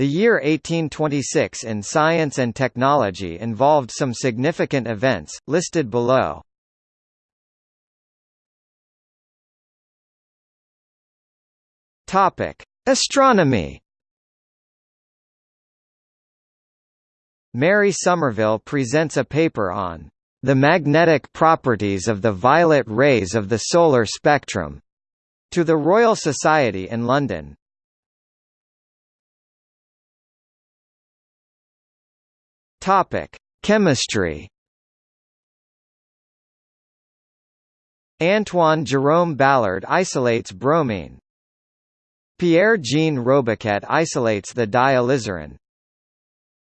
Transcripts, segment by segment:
The year 1826 in science and technology involved some significant events, listed below. Astronomy Mary Somerville presents a paper on the magnetic properties of the violet rays of the solar spectrum to the Royal Society in London. Topic: Chemistry. Antoine Jerome Balard isolates bromine. Pierre-Jean Robiquet isolates the dye alizarin.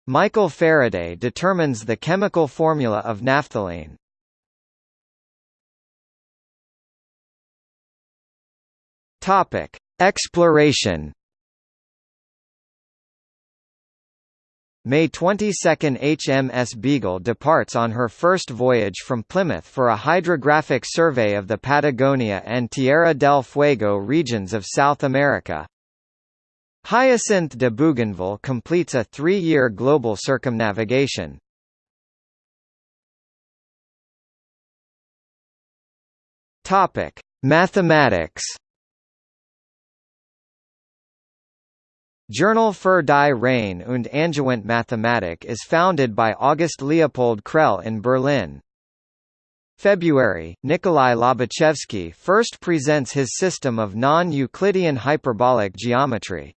Michael Faraday determines the chemical formula of naphthalene. Topic: Exploration. May 22 HMS Beagle departs on her first voyage from Plymouth for a hydrographic survey of the Patagonia and Tierra del Fuego regions of South America. Hyacinthe de Bougainville completes a three-year global circumnavigation. Mathematics. Journal für die Rein und Angewandte Mathematik is founded by August Leopold Crelle in Berlin. February, Nikolai Lobachevsky first presents his system of non-Euclidean hyperbolic geometry.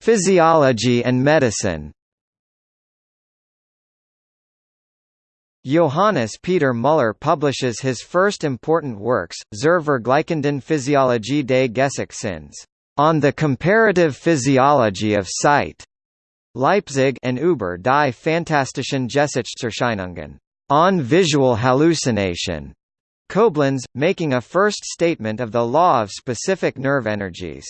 Physiology and medicine. Johannes Peter Müller publishes his first important works, Zur Vergleichenden Physiologie des Gesichtssinnes, on the comparative physiology of sight, Leipzig and über die phantastischen Gesichtserscheinungen, on visual hallucination, Koblenz, making a first statement of the law of specific nerve energies.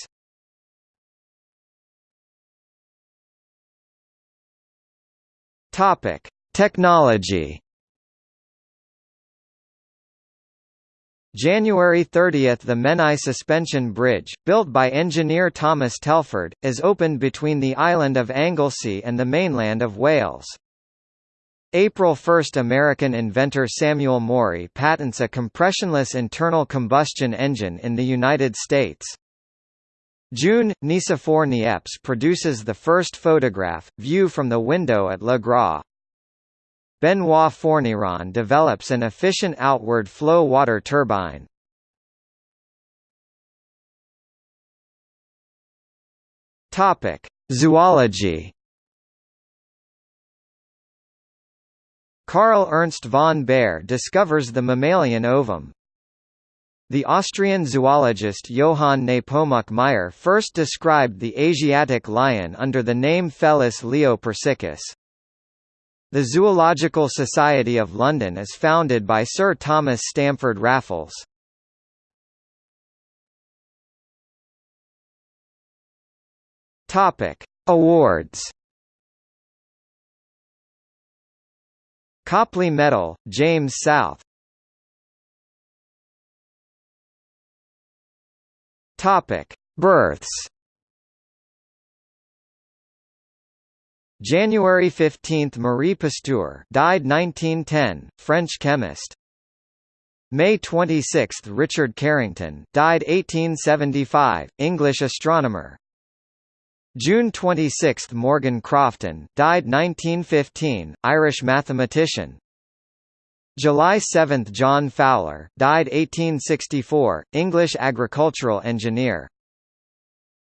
Topic: Technology. January 30 – The Menai Suspension Bridge, built by engineer Thomas Telford, is opened between the island of Anglesey and the mainland of Wales. April 1 – American inventor Samuel Morey patents a compressionless internal combustion engine in the United States. June, Nicephore Niepce produces the first photograph, view from the window at Le Gras. Benoit Fourneyron develops an efficient outward flow water turbine. Topic: Zoology. Carl Ernst von Baer discovers the mammalian ovum. The Austrian zoologist Johann Nepomuk Meyer first described the Asiatic lion under the name Felis leo persicus. The Zoological Society of London is founded by Sir Thomas Stamford Raffles. Topic: Awards. Copley Medal, James South Topic: Births. January 15 – Marie Pasteur died 1910, French chemist. May 26 – Richard Carrington died 1875, English astronomer. June 26 – Morgan Crofton died 1915, Irish mathematician. July 7 – John Fowler died 1864, English agricultural engineer.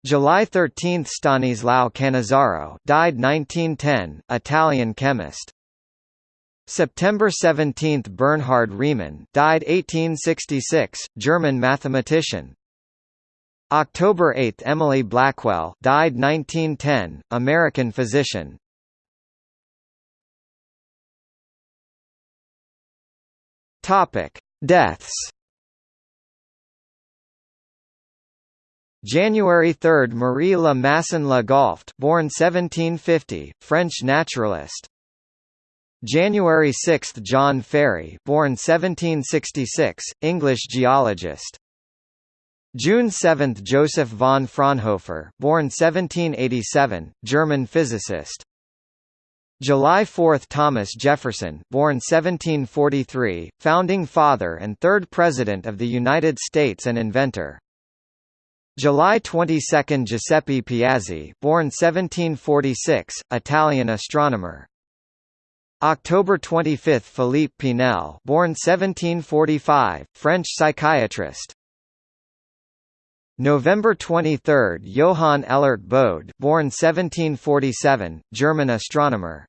July 13 – Stanislao Cannizzaro died 1910, Italian chemist. September 17 – Bernhard Riemann died 1866, German mathematician. October 8 – Emily Blackwell died 1910, American physician. Topic: Deaths. January 3 – Marie Le Masson Le Golft born 1750, French naturalist. January 6 – John Farey born 1766, English geologist. June 7 – Joseph von Fraunhofer, born 1787, German physicist. July 4 – Thomas Jefferson, born 1743, founding father and third President of the United States and inventor. July 22 – Giuseppe Piazzi, born 1746, Italian astronomer. October 25 – Philippe Pinel born 1745, French psychiatrist. November 23 – Johann Elert Bode born 1747, German astronomer